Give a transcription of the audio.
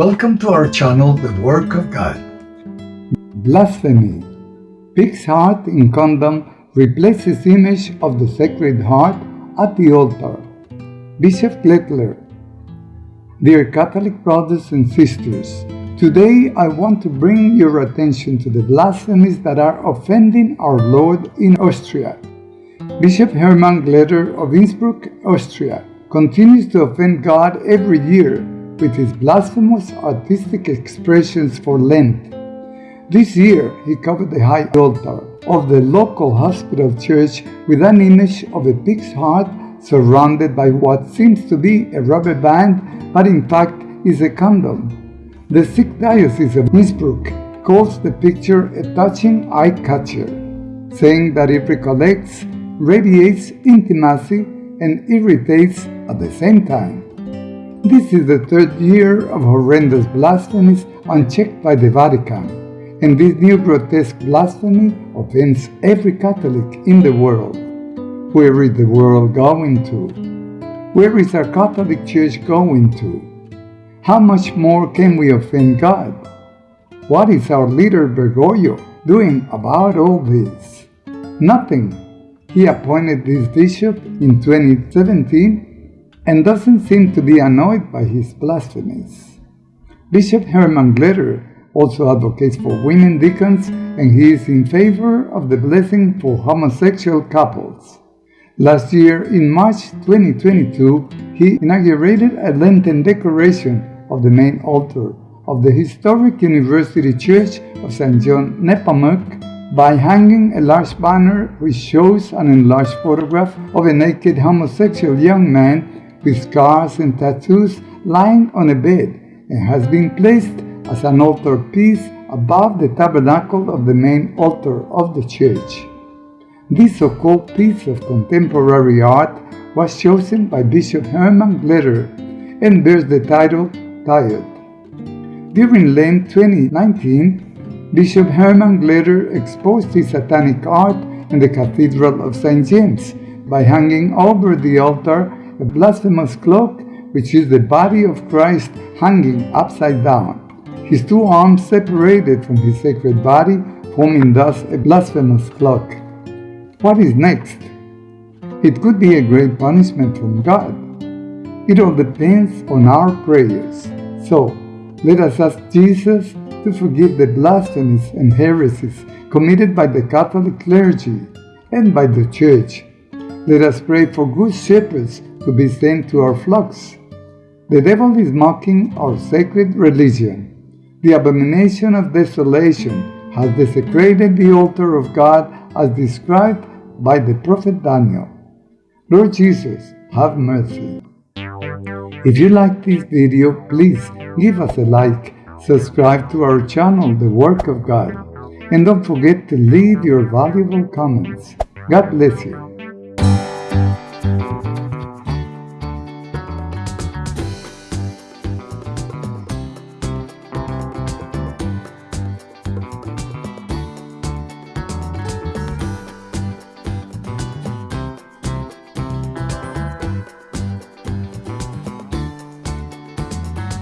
Welcome to our channel, The Work of God. Blasphemy. Pig's heart in condom replaces image of the Sacred Heart at the altar. Bishop Glettler. Dear Catholic brothers and sisters, today I want to bring your attention to the blasphemies that are offending our Lord in Austria. Bishop Hermann Glettler of Innsbruck, Austria, continues to offend God every year with his blasphemous artistic expressions for Lent. This year, he covered the high altar of the local hospital church with an image of a pig's heart surrounded by what seems to be a rubber band, but in fact is a condom. The Sikh Diocese of Innsbruck calls the picture a touching eye-catcher, saying that it recollects, radiates intimacy, and irritates at the same time. This is the third year of horrendous blasphemies unchecked by the Vatican, and this new grotesque blasphemy offends every Catholic in the world. Where is the world going to? Where is our Catholic Church going to? How much more can we offend God? What is our leader Bergoglio doing about all this? Nothing he appointed this bishop in 2017 and doesn't seem to be annoyed by his blasphemies. Bishop Hermann Glettler also advocates for women deacons and he is in favor of the blessing for homosexual couples. Last year, in March 2022, he inaugurated a Lenten decoration of the main altar of the historic University Church of St. John Nepomuk by hanging a large banner which shows an enlarged photograph of a naked homosexual young man with scars and tattoos lying on a bed and has been placed as an altar piece above the tabernacle of the main altar of the church. This so-called piece of contemporary art was chosen by Bishop Hermann Glettler and bears the title Tired. During Lent 2019, Bishop Hermann Glettler exposed his satanic art in the Cathedral of St. James by hanging over the altar a blasphemous cloak, which is the body of Christ hanging upside down, his two arms separated from his sacred body, forming thus a blasphemous cloak. What is next? It could be a great punishment from God. It all depends on our prayers. So, let us ask Jesus to forgive the blasphemies and heresies committed by the Catholic clergy and by the Church. Let us pray for good shepherds to be sent to our flocks. The devil is mocking our sacred religion. The abomination of desolation has desecrated the altar of God as described by the prophet Daniel. Lord Jesus, have mercy. If you like this video, please give us a like subscribe to our channel, The Work of God, and don't forget to leave your valuable comments. God bless you.